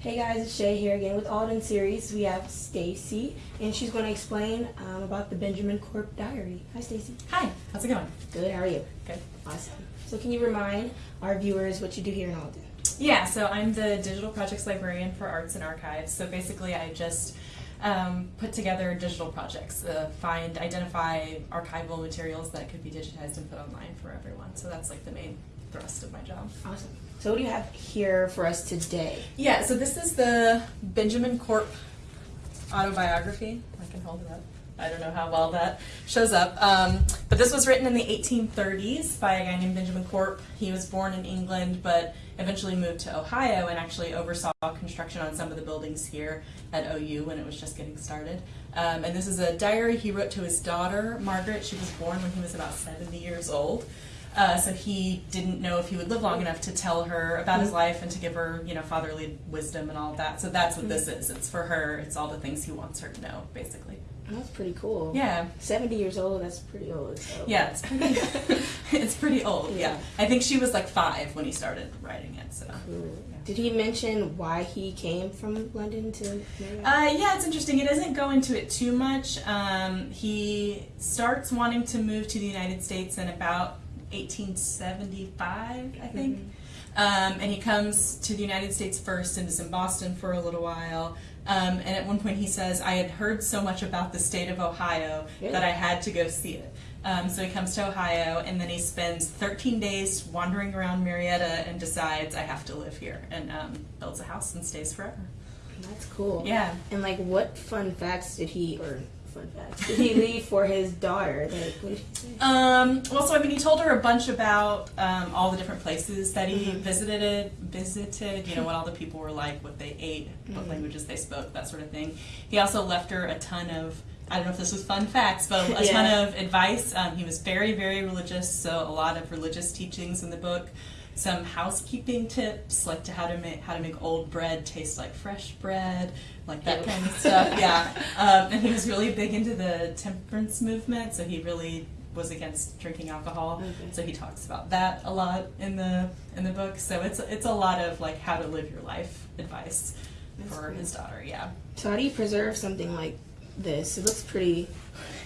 Hey guys, it's Shay here again with Alden Series. We have Stacy, and she's going to explain um, about the Benjamin Corp Diary. Hi, Stacy. Hi, how's it going? Good. How are you? Good. Awesome. So, can you remind our viewers what you do here in Alden? Yeah, so I'm the digital projects librarian for Arts and Archives. So basically, I just um, put together digital projects, uh, find, identify archival materials that could be digitized and put online for everyone. So that's like the main thrust of my job. Awesome. So, what do you have here for us today? Yeah, so this is the Benjamin Corp autobiography. I can hold it up. I don't know how well that shows up. Um, but this was written in the 1830s by a guy named Benjamin Corp. He was born in England, but eventually moved to Ohio and actually oversaw construction on some of the buildings here at OU when it was just getting started. Um, and this is a diary he wrote to his daughter, Margaret. She was born when he was about 70 years old. Uh, so he didn't know if he would live long enough to tell her about his life and to give her, you know, fatherly wisdom and all of that. So that's what this is. It's for her. It's all the things he wants her to know, basically. That's pretty cool. Yeah. 70 years old, that's pretty old. So. Yeah, it's pretty. it's pretty old. Yeah. Yeah. I think she was like five when he started writing it. So. Cool. Did he mention why he came from London to? Uh, yeah, it's interesting. He doesn't go into it too much. Um, he starts wanting to move to the United States in about 1875, I think. Um, and he comes to the United States first and is in Boston for a little while. Um, and at one point he says, I had heard so much about the state of Ohio Really? that I had to go see it. Um, so he comes to Ohio and then he spends 13 days wandering around Marietta and decides, I have to live here, and um, builds a house and stays forever. That's cool. Yeah. And like, what fun facts did he, or fun facts, did he leave for his daughter? Like, what did he say? Um, well, so I mean, he told her a bunch about um, all the different places that he Mhm. visited. Visited, you know, what all the people were like, what they ate, what Mhm. languages they spoke, that sort of thing. He also left her a ton of. I don't know if this was fun facts, but a Yeah. ton of advice. Um, he was very, very religious, so a lot of religious teachings in the book. Some housekeeping tips, like to how to make how to make old bread taste like fresh bread, like that kind of stuff. Yeah, um, and he was really big into the temperance movement, so he really was against drinking alcohol. Okay. So he talks about that a lot in the in the book. So it's it's a lot of like how to live your life advice That's for cool. his daughter. Yeah. So how do you preserve something like this? It looks pretty.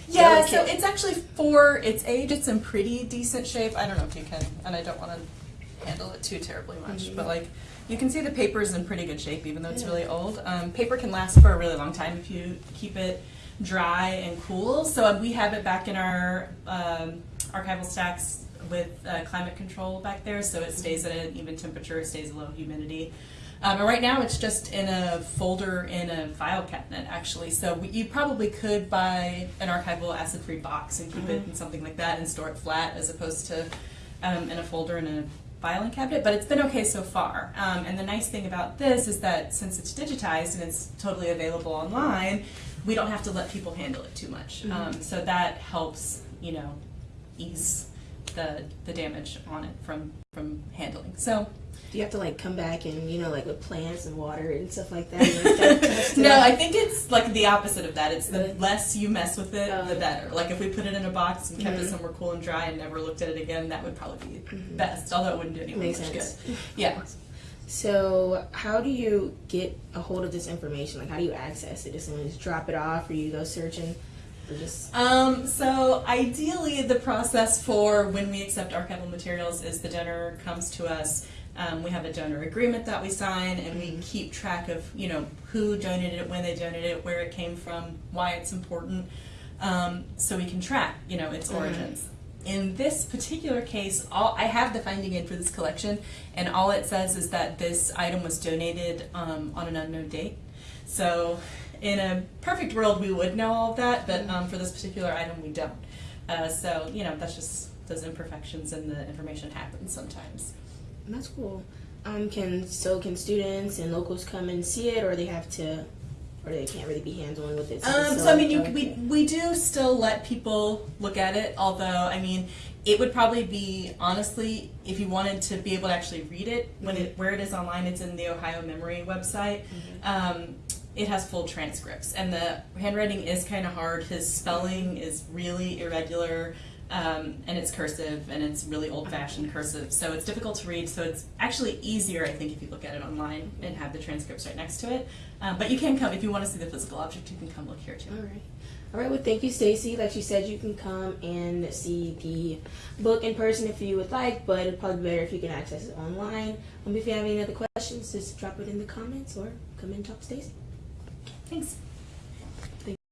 Yeah, so it's actually for its age, it's in pretty decent shape. I don't know if you can, and I don't want to handle it too terribly much, Mhm. but like you can see the paper is in pretty good shape, even though it's Yeah. really old. Um, paper can last for a really long time if you keep it dry and cool. So um, we have it back in our um, archival stacks with uh, climate control back there, so it stays at an even temperature, it stays low humidity. Um, and right now, it's just in a folder in a file cabinet, actually. So we, you probably could buy an archival acid-free box and keep it Mhm. in something like that and store it flat, as opposed to um, in a folder in a filing cabinet. But it's been okay so far. Um, and the nice thing about this is that since it's digitized and it's totally available online, we don't have to let people handle it too much. Mhm. Um, so that helps, you know, ease the the damage on it from from handling. So. Do you have to like come back and you know like with plants and water and stuff like that? and that kind of stuff? no, I think it's like the opposite of that. It's the less you mess with it, Oh. the better. Like if we put it in a box and kept it Mhm. somewhere cool and dry and never looked at it again, that would probably be Mhm. best. Although it wouldn't do anyone Makes much sense. good. Yeah. So how do you get a hold of this information? Like how do you access it? Does someone just drop it off, or you go searching? Um, so ideally, the process for when we accept archival materials is the donor comes to us. Um, we have a donor agreement that we sign, and we Mhm. keep track of you know who donated it, when they donated it, where it came from, why it's important, um, so we can track you know its Mhm. origins. In this particular case, all I have the finding aid for this collection, and all it says is that this item was donated um, on an unknown date. So, in a perfect world, we would know all of that, but um, for this particular item, we don't. Uh, so, you know, that's just those imperfections in the information happen sometimes. That's cool. Um, can so can students and locals come and see it, or they have to, or they can't really be hands on with it. it's Um, so so I mean, you, we we do still let people look at it. Although I mean, it would probably be honestly, if you wanted to be able to actually read it when it where it is online, it's in the Ohio Memory website. Mhm. Um, it has full transcripts, and the handwriting is kind of hard. His spelling is really irregular. Um, and it's cursive and it's really old fashioned cursive. So it's difficult to read. So it's actually easier, I think, if you look at it online and have the transcripts right next to it. Um, but you can come, if you want to see the physical object, you can come look here too. All right. All right. Well, thank you, Stacy. Like she said, you can come and see the book in person if you would like, but it'd probably be better if you can access it online. Um, if you have any other questions, just drop it in the comments or come and talk to Stacy. Thanks.